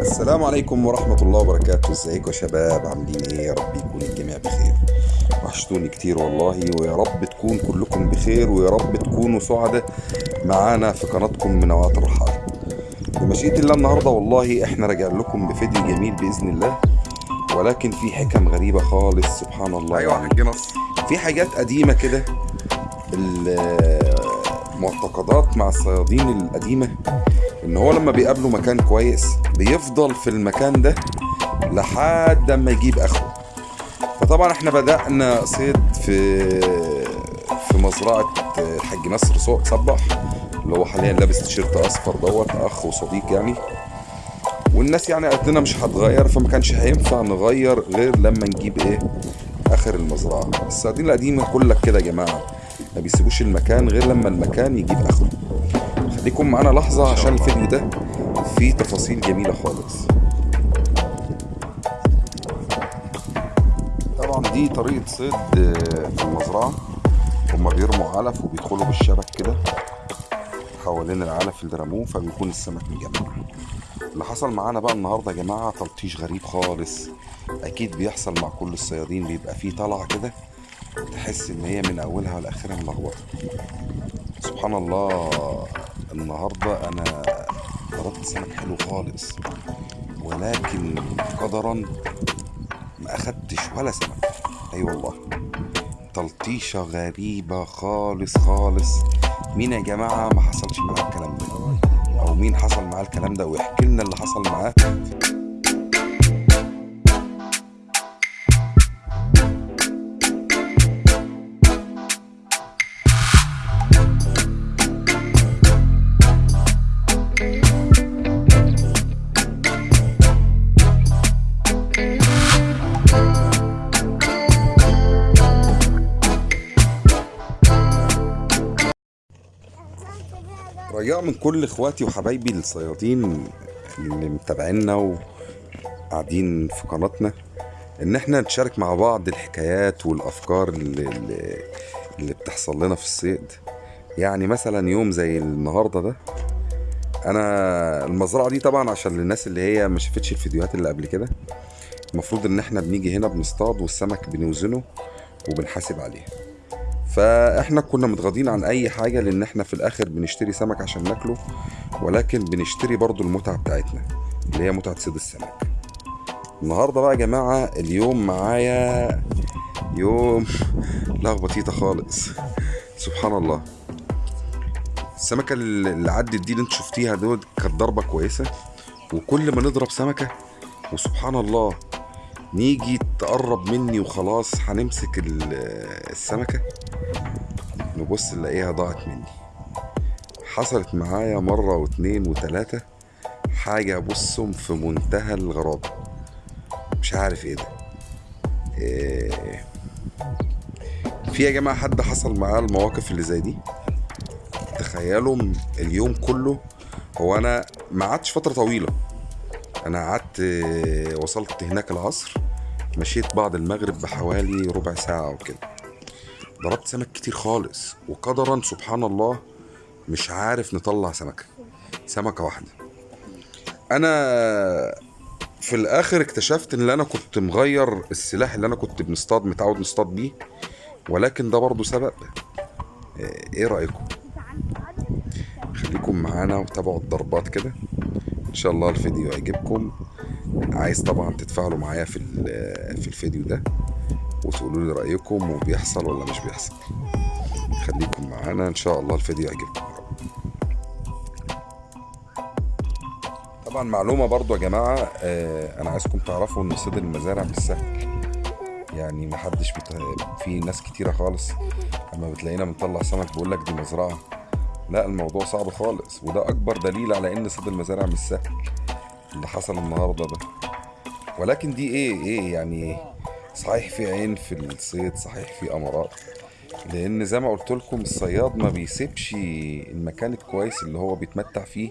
السلام عليكم ورحمة الله وبركاته. ازيكم يا شباب؟ عاملين إيه؟ يا رب يكون الجميع بخير. وحشتوني كتير والله ويا رب تكون كلكم بخير ويا رب تكونوا سعداء معانا في قناتكم منوعات الرحال. بمشيئة الله النهاردة والله إحنا راجع لكم بفيديو جميل بإذن الله ولكن في حكم غريبة خالص سبحان الله. أيوه نصر في حاجات قديمة كده. المعتقدات مع الصيادين القديمة إن هو لما بيقابلوا مكان كويس بيفضل في المكان ده لحد ما يجيب آخره. فطبعا إحنا بدأنا صيد في في مزرعة الحاج نصر صبح اللي هو حاليا لابس تيشيرت أصفر دوت أخ وصديق يعني. والناس يعني قالت لنا مش هتغير فما كانش هينفع نغير غير لما نجيب إيه؟ آخر المزرعة. الصيادين القديمة يقول لك كده يا جماعة ما بيسيبوش المكان غير لما المكان يجيب آخره. خليكم معانا لحظة عشان الفيديو ده فيه تفاصيل جميلة خالص. طبعا دي طريقة صيد في المزرعة. هما بيرموا علف وبيدخلوا بالشبك كده. حوالين العلف اللي رموه فبيكون السمك مجمع. اللي حصل معانا بقى النهارده يا جماعة تلطيش غريب خالص. أكيد بيحصل مع كل الصيادين بيبقى فيه طلعة كده تحس إن هي من أولها لآخرها ملخبطة. سبحان الله النهارده أنا ضربت سمك حلو خالص ولكن قدرا ما أخدتش ولا سمك. أي أيوة والله. تلطيشة غريبة خالص خالص. مين يا جماعة ما حصلش معاه الكلام ده؟ أو مين حصل معاه الكلام ده ويحكي لنا اللي حصل معاه؟ رجاء من كل إخواتي وحبايبي الصيادين اللي متابعينا وقاعدين في قناتنا إن إحنا نشارك مع بعض الحكايات والأفكار اللي, اللي, اللي بتحصل لنا في الصيد. يعني مثلا يوم زي النهارده ده أنا المزرعة دي طبعا عشان للناس اللي هي ما شافتش الفيديوهات اللي قبل كده المفروض إن إحنا بنيجي هنا بنصطاد والسمك بنوزنه وبنحاسب عليه. فاحنا كنا متغاضين عن اي حاجة لأن إحنا في الآخر بنشتري سمك عشان ناكله ولكن بنشتري برضو المتعة بتاعتنا اللي هي متعة صيد السمك. النهارده بقى يا جماعة اليوم معايا يوم لخبطيطه خالص. سبحان الله. السمكة اللي عدت دي اللي انت شفتيها دول كانت ضربة كويسة وكل ما نضرب سمكة وسبحان الله نيجي تقرب مني وخلاص هنمسك ال- السمكة. نبص نلاقيها ضاعت مني. حصلت معايا مرة واتنين وتلاتة. حاجة بصهم في منتهى الغرابة. مش عارف إيه ده. إيه. في يا جماعة حد حصل معاه المواقف اللي زي دي؟ تخيلوا اليوم كله هو أنا ما قعدتش فترة طويلة. أنا قعدت آه، وصلت هناك العصر مشيت بعد المغرب بحوالي ربع ساعة أو كده ضربت سمك كتير خالص وقدرا سبحان الله مش عارف نطلع سمكة سمكة واحدة. أنا في الآخر اكتشفت إن أنا كنت مغير السلاح اللي أنا كنت بنصطاد متعود نصطاد بيه ولكن ده برضه سبب. آه، إيه رأيكم؟ خليكم معانا وتابعوا الضربات كده. إن شاء الله الفيديو يعجبكم عايز طبعا تتفاعلوا معايا في في الفيديو ده وتقولوا لي رأيكم وبيحصل ولا مش بيحصل. خليكم معانا. إن شاء الله الفيديو يعجبكم. طبعا معلومة برضو يا جماعة آه، أنا عايزكم تعرفوا إن صيد المزارع مش سهل. يعني محدش بت... في ناس كتيرة خالص لما بتلاقينا بنطلع سمك بيقول لك دي مزرعة. لا الموضوع صعب خالص وده أكبر دليل على إن صيد المزارع مش سهل اللي حصل النهارده ده. ولكن دي إيه؟ إيه يعني صحيح في عين في الصيد صحيح في امارات لأن زي ما قلت لكم الصياد ما بيسيبش المكان الكويس اللي هو بيتمتع فيه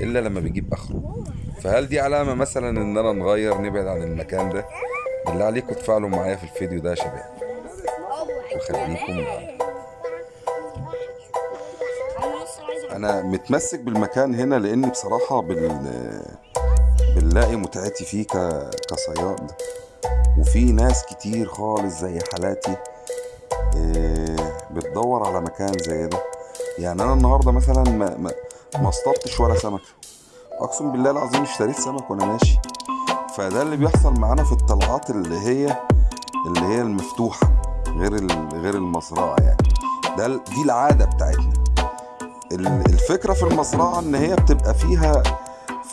إلا لما بيجيب آخره. فهل دي علامة مثلا إن أنا نغير نبعد عن المكان ده؟ بالله عليكم تفاعلوا معايا في الفيديو ده يا شباب. وخليكم معانا أنا متمسك بالمكان هنا لأني بصراحة بال بنلاقي متعتي فيه ك... كصياد. وفي ناس كتير خالص زي حالاتي إيه، بتدور على مكان زي ده. يعني أنا النهارده مثلا ما ما ما اصطدتش ولا سمكه أقسم بالله العظيم اشتريت سمك وأنا ماشي. فده اللي بيحصل معانا في الطلعات اللي هي اللي هي المفتوحة غير غير المزرعة يعني. ده دي العادة بتاعتنا. ال- الفكرة في المزرعه إن هي بتبقى فيها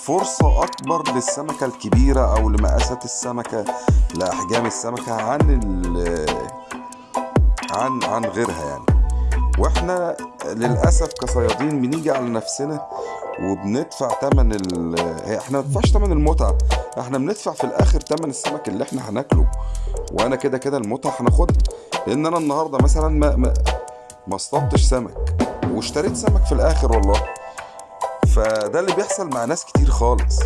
فرصة أكبر للسمكة الكبيرة أو لمقاسات السمكة لأحجام السمكة عن ال عن عن غيرها يعني. وإحنا للأسف كصيادين بنيجي على نفسنا وبندفع تمن ال إحنا ما تمن المتعة إحنا بندفع في الآخر تمن السمك اللي إحنا هناكله. وأنا كده كده المتعة هناخدها لأن أنا النهاردة مثلا ما ما ما اصطدتش سمك. واشتريت سمك في الآخر والله. فده اللي بيحصل مع ناس كتير خالص.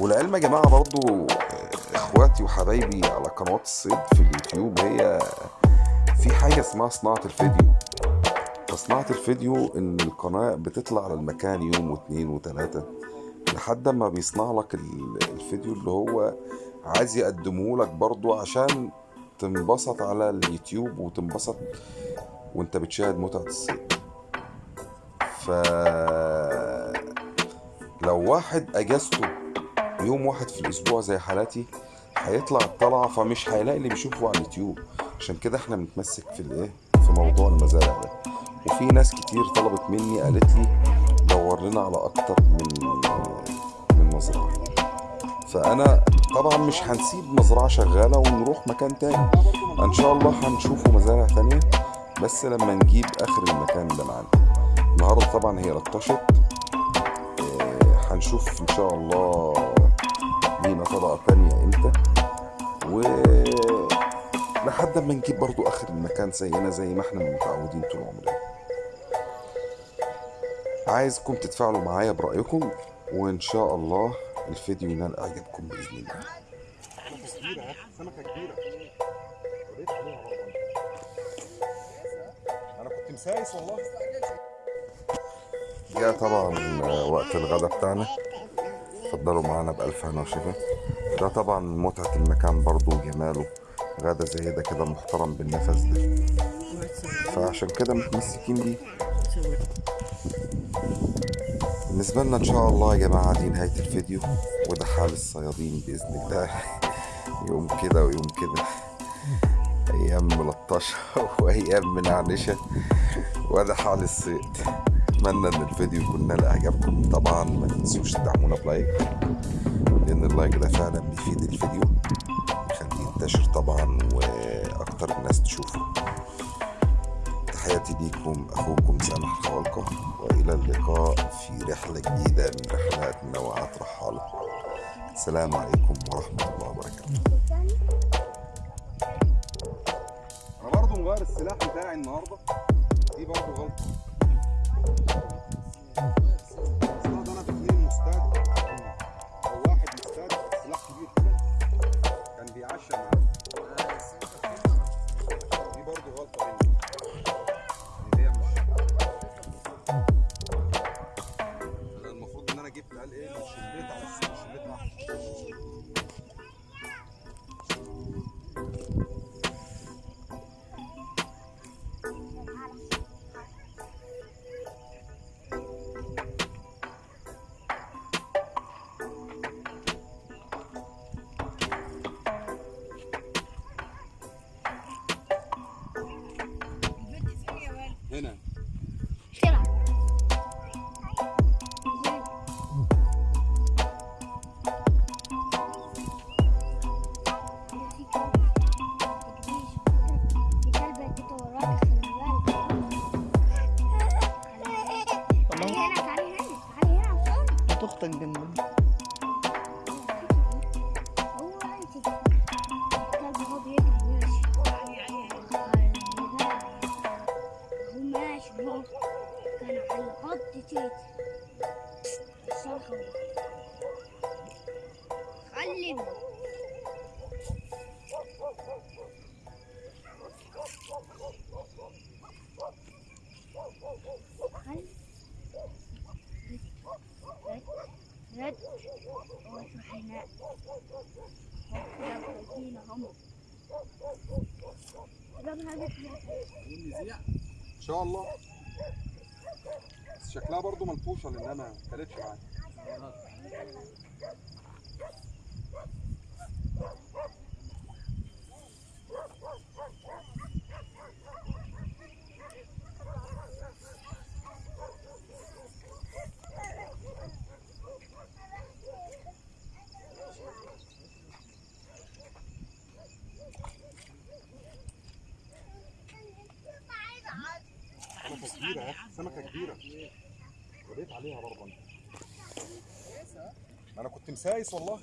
والعلم يا جماعة برضو آه، إخواتي وحبايبي على قنوات الصيد في اليوتيوب هي في حاجة اسمها صناعة الفيديو. فصناعة الفيديو إن القناة بتطلع على المكان يوم واتنين وتلاتة لحد ما بيصنع لك ال- الفيديو اللي هو عايز يقدمه لك برضو عشان تنبسط على اليوتيوب وتنبسط وانت بتشاهد متعة الصيد. ف لو واحد أجازته يوم واحد في الأسبوع زي حالاتي هيطلع الطلعه فمش هيلاقي اللي بيشوفه على اليوتيوب. عشان كده إحنا بنتمسك في الإيه؟ في موضوع المزارع ده. وفي ناس كتير طلبت مني قالت لي دور لنا على أكتر من من مزرعة. فأنا طبعا مش هنسيب مزرعة شغالة ونروح مكان تاني. إن شاء الله هنشوفوا مزارع تانية بس لما نجيب آخر المكان ده معانا. النهارده طبعا هي لطشت آه، هنشوف إن شاء الله لينا طبقة تانية إمتى و لحد ما نجيب برضو آخر المكان زينا زي ما إحنا متعودين طول عمرنا عايزكم تتفاعلوا معايا برأيكم وإن شاء الله الفيديو ينال إعجابكم بإذن الله. عليها برضه أنا كنت مسايس والله. جاء طبعا وقت الغدا بتاعنا. اتفضلوا معانا بألف هنا وشفا. ده طبعا متعة المكان برضو وجماله غدا زي ده كده محترم بالنفس ده. فعشان كده متمسكين بيه بالنسبة لنا إن شاء الله يا جماعة دي نهاية الفيديو وده حال الصيادين بإذن الله. يوم كده ويوم كده. أيام ملطشة وأيام منعنشة. وده حال الصيد. أتمنى إن الفيديو يكون نال إعجابكم. طبعا ما تنسوش تدعمونا ب like لأن ال like ده فعلا بيفيد الفيديو يخليه ينتشر طبعا وأكتر الناس تشوفه. تحياتي ليكم أخوكم سامح الخوالقة وإلى اللقاء في رحلة جديدة من رحلات منوعات رحالة. السلام عليكم ورحمة الله وبركاته. أنا برضه مغير السلاح بتاعي النهارده. قال إيه شليت على السلاح شليت طق أمك كان على قد تيت صراحة علمني Oh, oh, oh. هم. إن شاء الله. شكلها برضو ملطوشه لانها ما اكلتش معايا سمكة كبيرة. رديت عليها برضه أنا كنت مسايس والله.